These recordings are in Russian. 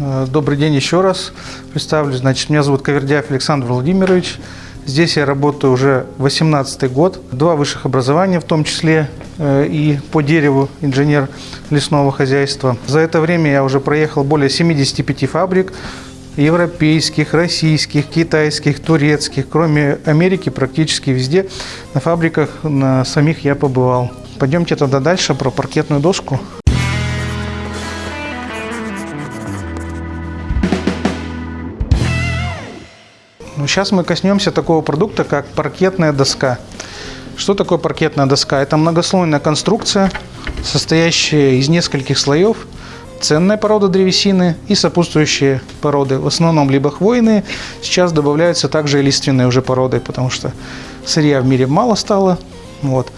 Э, добрый день еще раз. Представлюсь. Значит, меня зовут Кавердяев Александр Владимирович. Здесь я работаю уже 18 год. Два высших образования, в том числе э, и по дереву инженер лесного хозяйства. За это время я уже проехал более 75 фабрик, европейских, российских, китайских, турецких. Кроме Америки, практически везде на фабриках на самих я побывал. Пойдемте тогда дальше про паркетную доску. Ну, сейчас мы коснемся такого продукта, как паркетная доска. Что такое паркетная доска? Это многослойная конструкция, состоящая из нескольких слоев. Ценная порода древесины и сопутствующие породы. В основном либо хвойные, сейчас добавляются также и лиственные уже породы, потому что сырья в мире мало стало. Вот.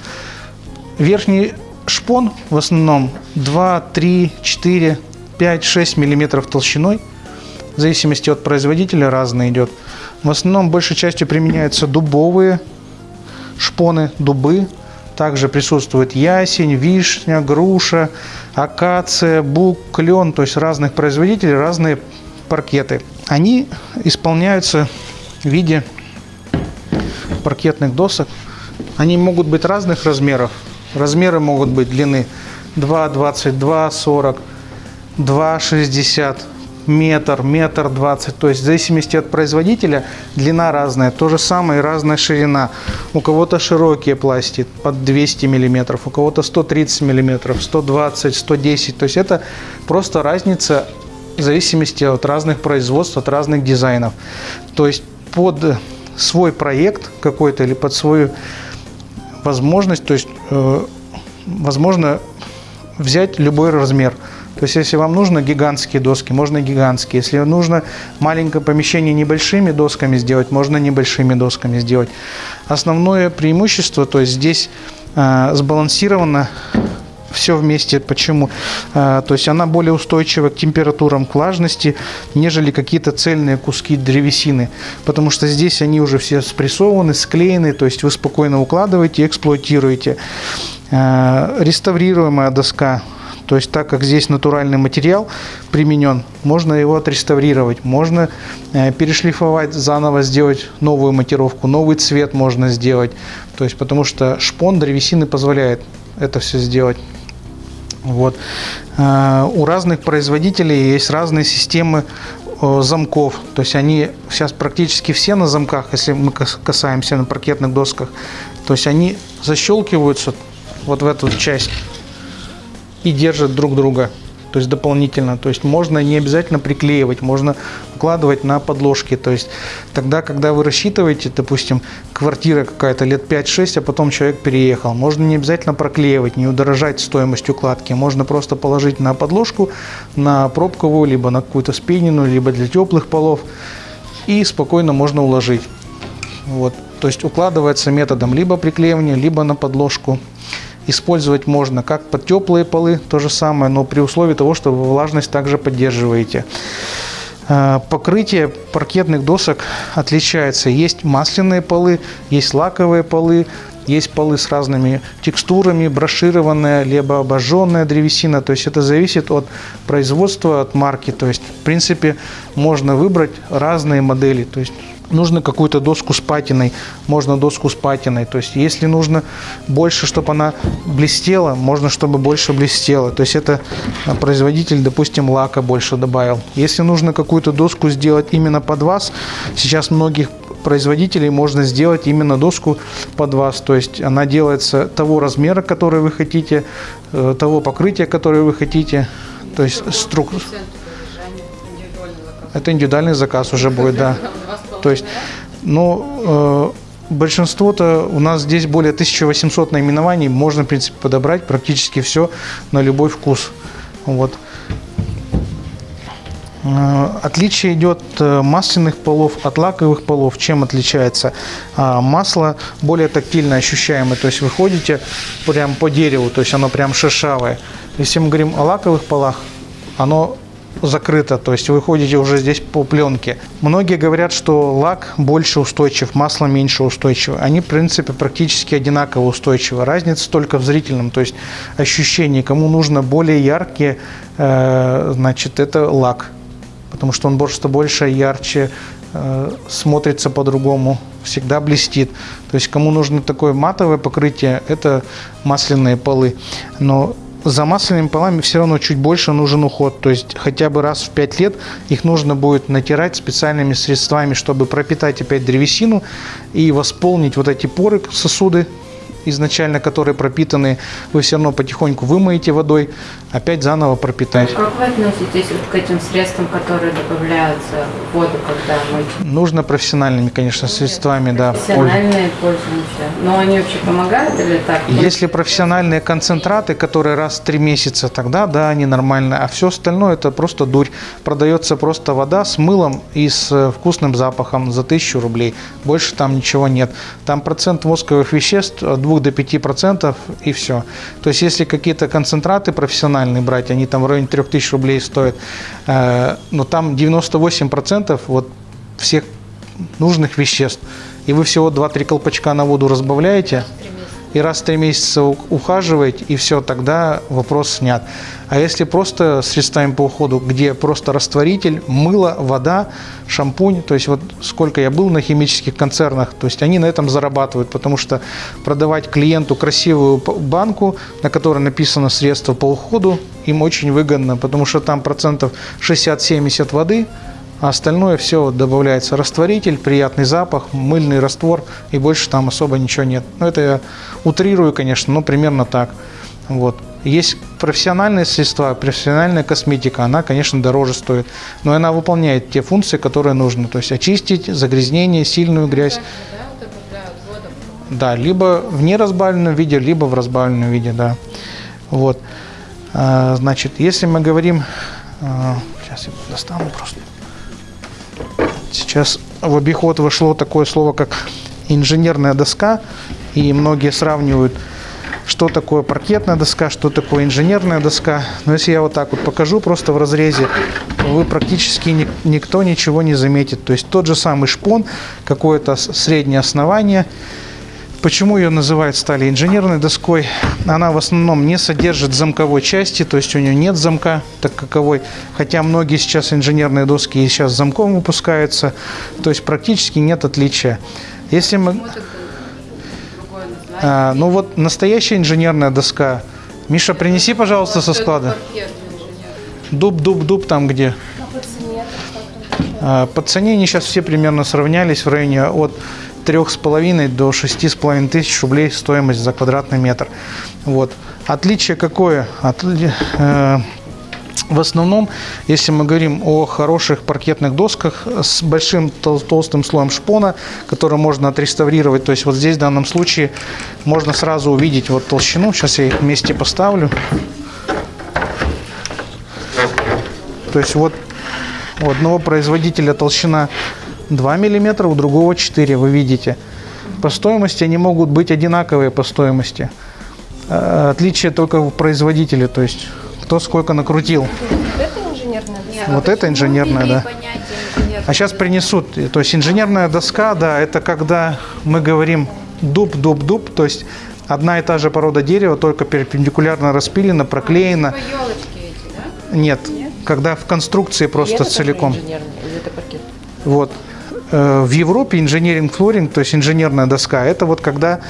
Верхний шпон в основном 2, 3, 4, 5, 6 миллиметров толщиной. В зависимости от производителя разный идет. В основном большей частью применяются дубовые шпоны, дубы. Также присутствует ясень, вишня, груша, акация, бук, клен, то есть разных производителей, разные паркеты. Они исполняются в виде паркетных досок. Они могут быть разных размеров. Размеры могут быть длины 2,22, 40, 2,60, метр, метр двадцать. То есть в зависимости от производителя длина разная. То же самое и разная ширина. У кого-то широкие пласти под 200 миллиметров, у кого-то 130 миллиметров, 120, 110. То есть это просто разница в зависимости от разных производств, от разных дизайнов. То есть под свой проект какой-то или под свою возможность, то есть э, возможно взять любой размер. То есть, если вам нужно гигантские доски, можно гигантские. Если нужно маленькое помещение небольшими досками сделать, можно небольшими досками сделать. Основное преимущество, то есть здесь э, сбалансировано все вместе. Почему? Э, то есть она более устойчива к температурам, к влажности, нежели какие-то цельные куски древесины. Потому что здесь они уже все спрессованы, склеены, то есть вы спокойно укладываете, эксплуатируете. Э, реставрируемая доска то есть так как здесь натуральный материал применен, можно его отреставрировать, можно э, перешлифовать, заново сделать новую монтировку, новый цвет можно сделать. То есть потому что шпон древесины позволяет это все сделать. Вот. Э, у разных производителей есть разные системы замков. То есть они сейчас практически все на замках, если мы касаемся на паркетных досках. То есть они защелкиваются вот в эту часть и держат друг друга. То есть дополнительно. То есть можно не обязательно приклеивать, можно укладывать на подложки. То есть тогда, когда вы рассчитываете, допустим, квартира какая-то лет 5-6, а потом человек переехал, можно не обязательно проклеивать, не удорожать стоимость укладки. Можно просто положить на подложку, на пробковую, либо на какую-то спинину, либо для теплых полов. И спокойно можно уложить. Вот. То есть укладывается методом либо приклеивания, либо на подложку использовать можно как под теплые полы, то же самое, но при условии того, что вы влажность также поддерживаете. Э, покрытие паркетных досок отличается. Есть масляные полы, есть лаковые полы, есть полы с разными текстурами, брошированная, либо обожженная древесина. То есть это зависит от производства, от марки. То есть, в принципе, можно выбрать разные модели. То есть нужно какую-то доску с патиной, можно доску с патиной. То есть если нужно больше, чтобы она блестела, можно, чтобы больше блестела. То есть это производитель, допустим, лака больше добавил. Если нужно какую-то доску сделать именно под вас, сейчас многих производителей можно сделать именно доску под вас. То есть она делается того размера, который вы хотите, э, того покрытия, которое вы хотите. То есть струк... Это индивидуальный заказ уже будет, да. То есть, ну, э, большинство-то у нас здесь более 1800 наименований, можно, в принципе, подобрать практически все на любой вкус. Вот. Э, отличие идет э, масляных полов от лаковых полов. Чем отличается? А, масло более тактильно ощущаемое, то есть вы ходите прям по дереву, то есть оно прям шершавое. Если мы говорим о лаковых полах, оно закрыто, то есть вы ходите уже здесь по пленке. Многие говорят, что лак больше устойчив, масло меньше устойчиво. Они, в принципе, практически одинаково устойчивы. Разница только в зрительном, то есть ощущении. Кому нужно более яркие, э, значит, это лак потому что он просто больше, ярче, э, смотрится по-другому, всегда блестит. То есть кому нужно такое матовое покрытие, это масляные полы. Но за масляными полами все равно чуть больше нужен уход. То есть хотя бы раз в 5 лет их нужно будет натирать специальными средствами, чтобы пропитать опять древесину и восполнить вот эти поры, сосуды, изначально которые пропитаны, вы все равно потихоньку вымоете водой, опять заново пропитать. Как вы относитесь вот к этим средствам, которые добавляются в воду, когда мыть? Нужно профессиональными, конечно, средствами, да. Профессиональные пользуемся. Но они вообще помогают или так? Если профессиональные концентраты, которые раз в три месяца, тогда да, они нормальные. А все остальное это просто дурь. Продается просто вода с мылом и с э, вкусным запахом за тысячу рублей. Больше там ничего нет. Там процент восковых веществ от 2 до 5 процентов и все. То есть если какие-то концентраты профессиональные брать, они там в районе 3000 рублей стоят, э, но там 98 процентов вот всех нужных веществ. И вы всего 2-3 колпачка на воду разбавляете, и раз в три месяца у- ухаживаете, и все, тогда вопрос снят. А если просто средствами по уходу, где просто растворитель, мыло, вода, шампунь, то есть вот сколько я был на химических концернах, то есть они на этом зарабатывают, потому что продавать клиенту красивую банку, на которой написано средство по уходу, им очень выгодно, потому что там процентов 60-70 воды, а остальное все добавляется растворитель, приятный запах, мыльный раствор и больше там особо ничего нет. Ну это я утрирую, конечно, но примерно так. Вот. Есть профессиональные средства, профессиональная косметика, она, конечно, дороже стоит, но она выполняет те функции, которые нужны. То есть очистить загрязнение, сильную грязь. Да, либо в неразбавленном виде, либо в разбавленном виде, да. Вот. А, Значит, если мы говорим... а, Сейчас я достану просто. Сейчас в обиход вошло такое слово, как инженерная доска, и многие сравнивают, что такое паркетная доска, что такое инженерная доска. Но если я вот так вот покажу просто в разрезе, вы практически ни- никто ничего не заметит. То есть тот же самый шпон, какое-то среднее основание. Почему ее называют стали инженерной доской? Она в основном не содержит замковой части, то есть у нее нет замка так каковой, хотя многие сейчас инженерные доски и сейчас с замком выпускаются, то есть практически нет отличия. Если мы, а, ну вот настоящая инженерная доска, Миша, принеси, пожалуйста, со склада. Дуб, дуб, дуб там где. А, По цене они сейчас все примерно сравнялись в районе от 3,5 до 6,5 тысяч рублей стоимость за квадратный метр. Вот. Отличие какое? Отли- э, В основном, если мы говорим о хороших паркетных досках с большим тол- толстым слоем шпона, который можно отреставрировать, то есть вот здесь в данном случае можно сразу увидеть вот толщину. Сейчас я их вместе поставлю. То есть вот у одного производителя толщина 2 мм, у другого 4, вы видите. По стоимости они могут быть одинаковые по стоимости. Э, Отличие только в производителе, то есть кто сколько накрутил. Это инженерная доска? Вот это инженерная, да. А сейчас принесут, то есть инженерная доска, да, это когда мы говорим дуб, дуб, дуб, то есть одна и та же порода дерева, только перпендикулярно распилена, проклеена. елочки эти, да? Нет, когда в конструкции просто целиком. инженерная, или это паркет? Вот. Э, В Европе инженеринг флоринг, то есть инженерная доска, это вот когда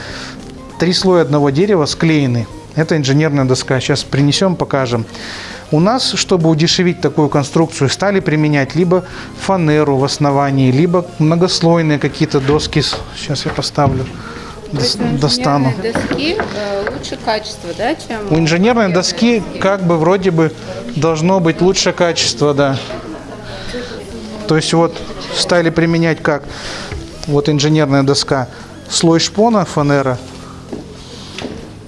три слоя одного дерева склеены. Это инженерная доска. Сейчас принесем, покажем. У нас, чтобы удешевить такую конструкцию, стали применять либо фанеру в основании, либо многослойные какие-то доски. Сейчас я поставлю, То есть у достану. доски э, лучше качество, да, чем У инженерной паркетной доски как бы вроде бы должно быть лучше качество, да. То есть вот стали применять как вот инженерная доска, слой шпона, фанера.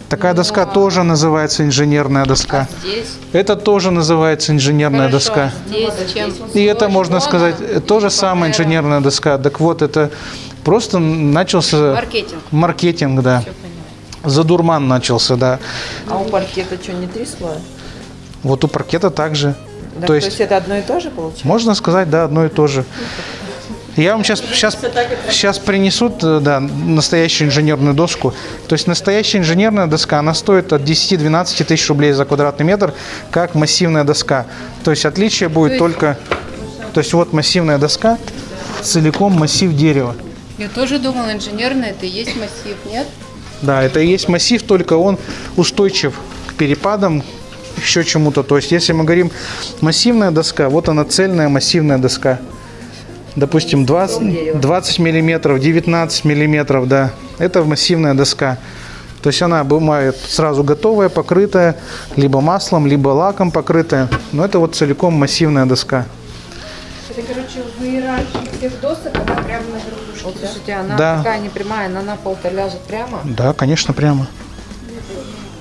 Такая доска тоже называется инженерная доска. Здесь Это тоже называется инженерная хорошо, доска. здесь чем И это можно шпона, сказать, то же самое фанера. инженерная доска. Так вот, это просто начался маркетинг. маркетинг, да. Задурман начался, да. А у паркета что, не три слоя? Вот у паркета также. Да, то есть это одно и то же получается? Можно сказать, да, одно и то же. Я вам сейчас, сейчас, сейчас принесут э, да, настоящую инженерную доску. То есть настоящая инженерная доска, она стоит от 10-12 тысяч рублей за квадратный метр, как массивная доска. То есть отличие будет есть- только... То есть вот массивная доска, целиком массив дерева. Я тоже думала, инженерный это и есть массив, нет? Да, это и есть массив, только он устойчив к перепадам, еще чему-то. То есть, если мы говорим массивная доска, вот она цельная массивная доска. Допустим, 20, 20 миллиметров, 19 миллиметров, да. Это массивная доска. То есть она бывает сразу готовая, покрытая, либо маслом, либо лаком покрытая. Но это вот целиком массивная доска. Это, короче, в иерархии всех досок она прямо на верхушке, Вот, да? слушайте, она Да. такая непрямая, она на пол-то ляжет прямо. Да, конечно, прямо.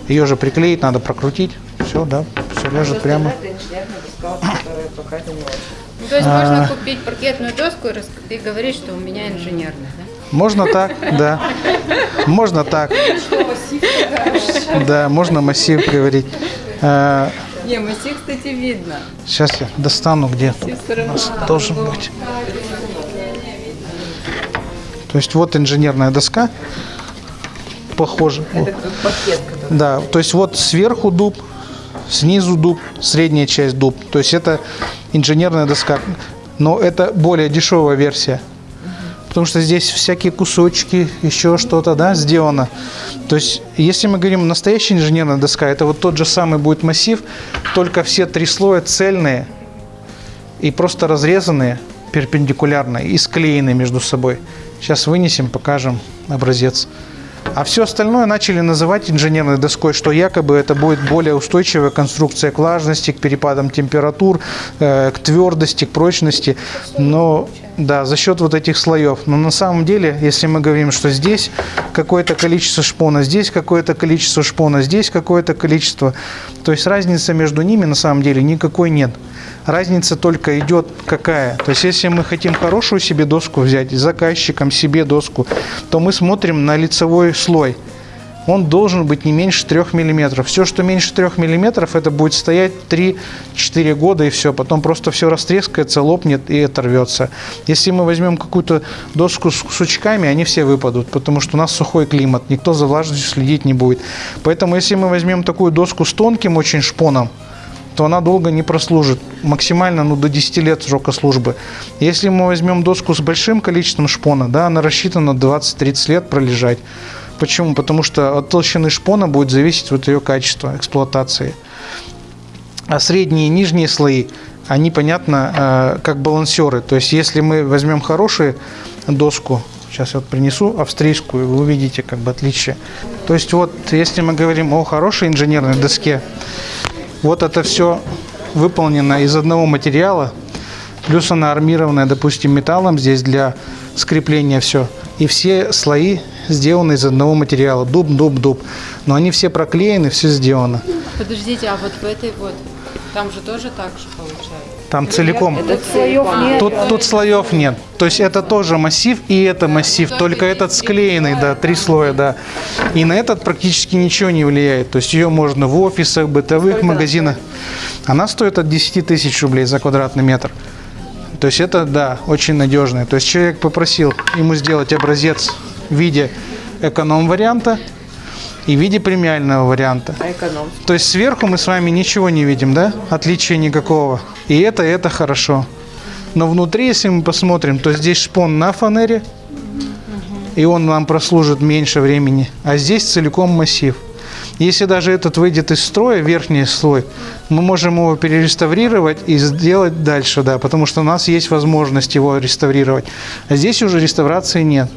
Ее же приклеить надо, прокрутить. Все, да, все ляжет прямо. Инженерная. Ну, то есть А. можно купить паркетную доску и, и говорить, что у меня инженерный, да? Можно так, да. Можно так. Да, можно массив говорить. Э, Не, массив, кстати, видно. Сейчас я достану, где у нас должен быть. То есть вот инженерная доска, похоже. Это пакет, который... Да, то есть вот сверху дуб, снизу дуб, средняя часть дуб. То есть это инженерная доска. Но это более дешевая версия. Потому что здесь всякие кусочки, еще что-то, да, сделано. То есть, если мы говорим настоящая инженерная доска, это вот тот же самый будет массив, только все три слоя цельные и просто разрезанные перпендикулярно и склеены между собой. Сейчас вынесем, покажем образец. А все остальное начали называть инженерной доской, что якобы это будет более устойчивая конструкция к влажности, к перепадам температур, э, к твердости, к прочности. Но да, за счет вот этих слоев. Но на самом деле, если мы говорим, что здесь какое-то количество шпона, здесь какое-то количество шпона, здесь какое-то количество, то есть разницы между ними на самом деле никакой нет. Разница только идет какая. То есть если мы хотим хорошую себе доску взять, заказчикам себе доску, то мы смотрим на лицевой слой. Он должен быть не меньше 3 мм. Все, что меньше 3 мм, это будет стоять 3-4 года и все. Потом просто все растрескается, лопнет и оторвется. Если мы возьмем какую-то доску с сучками, они все выпадут, потому что у нас сухой климат, никто за влажностью следить не будет. Поэтому если мы возьмем такую доску с тонким очень шпоном, то она долго не прослужит. Максимально ну, до 10 лет срока службы. Если мы возьмем доску с большим количеством шпона, да, она рассчитана 20-30 лет пролежать. Почему? Потому что от толщины шпона будет зависеть вот ее качество эксплуатации. А средние и нижние слои, они, понятно, э, как балансеры. То есть, если мы возьмем хорошую доску, сейчас я вот принесу австрийскую, вы увидите как бы отличие. То есть, вот, если мы говорим о хорошей инженерной доске, вот это все выполнено из одного материала, плюс она армированная, допустим, металлом здесь для скрепления все. И все слои сделаны из одного материала, дуб, дуб, дуб. Но они все проклеены, все сделано. Подождите, а вот в этой вот, там же тоже так же получается? Там целиком. Это слоев нет. Тут, тут слоев нет. То есть это тоже массив и это массив, только этот склеенный, да, три слоя, да. И на этот практически ничего не влияет. То есть ее можно в офисах, бытовых магазинах. Она стоит от 10 тысяч рублей за квадратный метр. То есть это, да, очень надежное. То есть человек попросил ему сделать образец в виде эконом-варианта и в виде премиального варианта. А эконом. То есть сверху мы с вами ничего не видим, да? Отличия никакого. И это, это хорошо. Но внутри, если мы посмотрим, то здесь шпон на фанере, и он нам прослужит меньше времени. А здесь целиком массив. Если даже этот выйдет из строя, верхний слой, мы можем его перереставрировать и сделать дальше, да, потому что у нас есть возможность его реставрировать. А здесь уже реставрации нет.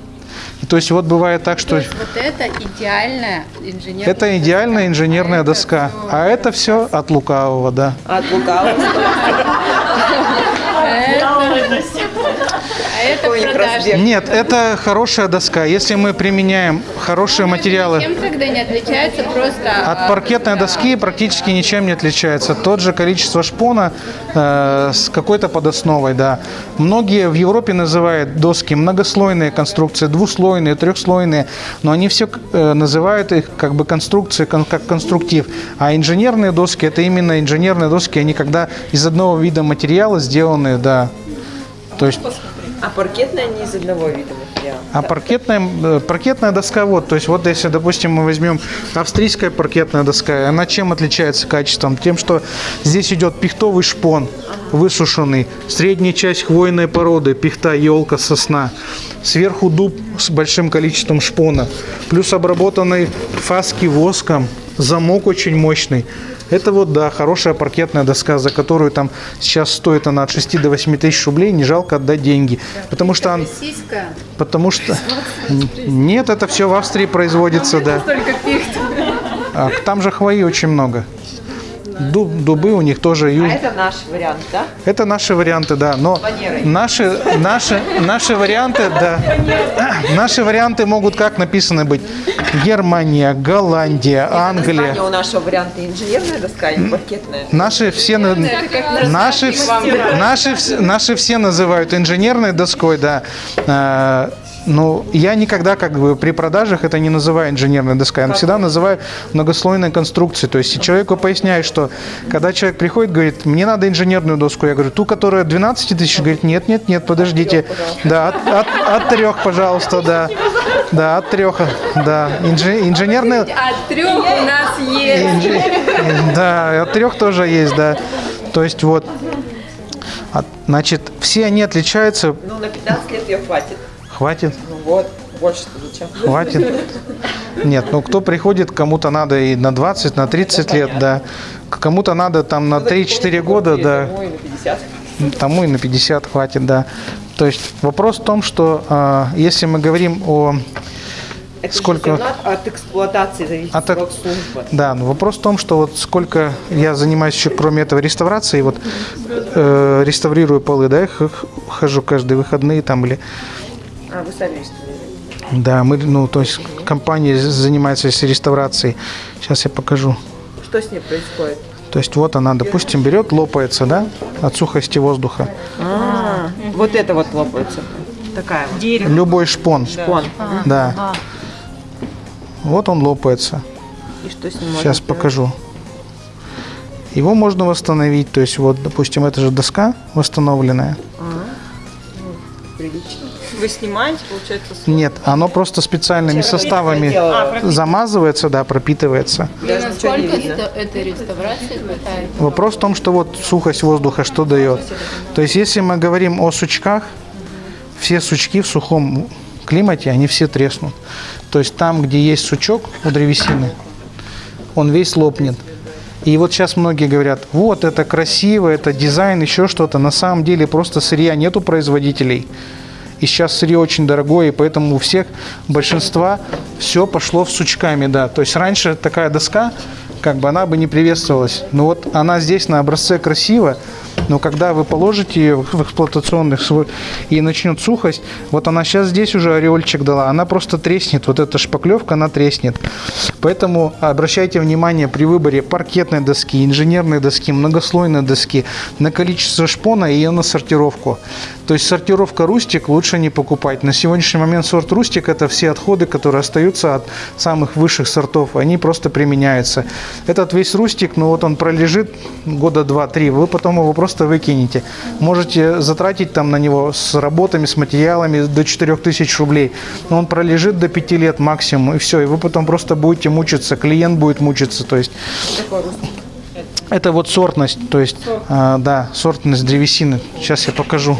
То есть вот бывает так, То что есть вот это идеальная инженерная это идеальная инженерная А это доска, всё- а это все от лукавого, да. От лукавого. А это продажа. Нет, это хорошая доска. Если мы применяем хорошие материалы Чем тогда не отличается просто от а, паркетной да. доски, практически ничем не отличается. Тот же количество шпона э, с какой-то подосновой, да. Многие в Европе называют доски многослойные конструкции, двуслойные, трехслойные, но они все э, называют их как бы конструкции, кон- как конструктив. А инженерные доски это именно инженерные доски, они когда из одного вида материала сделаны, да. То есть А паркетная не из одного вида материала. А паркетная, э, паркетная доска, вот, то есть вот если, допустим, мы возьмем австрийская паркетная доска, она чем отличается качеством? Тем, что здесь идет пихтовый шпон, высушенный, средняя часть хвойной породы, пихта, елка, сосна, сверху дуб с большим количеством шпона, плюс обработанный фаски воском, замок очень мощный. Это вот, да, хорошая паркетная доска, за которую там сейчас стоит она от 6 до 8 тысяч рублей, не жалко отдать деньги. Потому что, он- потому что... Нет, это все в Австрии производится, да. Только пихт. А там же хвои очень много. Дуб- дубы у них тоже. А ю- это наш вариант, да? Это наши варианты, да. Но Фанерой. наши, наши, наши варианты, да. Наши варианты могут как написаны быть? Германия, Голландия, Англия. У нашего варианта инженерная доска или паркетная? Наши все, на- наши, наши, наши все называют инженерной доской, да. Ну, я никогда как бы при продажах это не называю инженерной доской, я всегда называю многослойной конструкцией. То есть человеку поясняю, что когда человек приходит, говорит, мне надо инженерную доску, я говорю, ту, которая 12 тысяч, говорит, нет, нет, нет, подождите, да, от, от, от трех, пожалуйста, да, да, от трех, да, Инжи- инженерная, А трех у нас есть. Инжи- Да, от трех тоже есть, да. То есть вот, значит, все они отличаются. Ну, на 15 лет ее хватит. Хватит, Ну вот, больше-то зачем? хватит. Нет, ну кто приходит, кому-то надо и на 20, на 30 лет, да. Кому-то надо там на 3-4 года, да. Тому и на 50. Тому и на 50 хватит, да. То есть вопрос в том, что а, если мы говорим о Это Сколько? от эксплуатации зависит От срок службы. Да, но вопрос в том, что вот сколько я занимаюсь еще, кроме этого, реставрацией, вот э, реставрирую полы, да, я хожу каждые выходные там или... А, вы сами реставрируете. Да, мы, ну, то есть компания занимается с реставрацией. Сейчас я покажу. Что с ней происходит? То есть вот она, допустим, берет, лопается, да, от сухости воздуха. А, вот это вот лопается. Такая вот. Дерево. Любой шпон, Шпон. да. Вот он лопается. И что с ним можно Сейчас сделать? покажу. Его можно восстановить, то есть вот, допустим, это же доска восстановленная. Прилично. Вы снимаете, получается, с- Нет, оно просто специальными составами дело. замазывается, да, пропитывается. И Даже насколько это- этой реставрации хватает? Вопрос в том, что вот сухость воздуха что дает. То есть, если мы говорим о сучках, все сучки в сухом климате, они все треснут. То есть, там, где есть сучок у древесины, он весь лопнет. И вот сейчас многие говорят, вот это красиво, это дизайн, еще что-то. На самом деле просто сырья нету производителей. И сейчас сырье очень дорогое, и поэтому у всех, большинства, все пошло в сучками, да. То есть раньше такая доска, как бы она бы не приветствовалась. Но вот она здесь на образце красиво, но когда вы положите ее в эксплуатационных свой и начнет сухость, вот она сейчас здесь уже ореольчик дала, она просто треснет, вот эта шпаклевка, она треснет. Поэтому обращайте внимание при выборе паркетной доски, инженерной доски, многослойной доски на количество шпона и ее на сортировку. То есть сортировка рустик лучше не покупать. На сегодняшний момент сорт рустик это все отходы, которые остаются от самых высших сортов, они просто применяются. Этот весь рустик, ну вот он пролежит года 2-3, вы потом его просто выкинете. Можете затратить там на него с работами, с материалами до 4000 рублей. Но он пролежит до 5 лет максимум, и все. И вы потом просто будете мучиться, клиент будет мучиться. То есть это вот сортность, то есть, а, да, сортность древесины. Сейчас я покажу.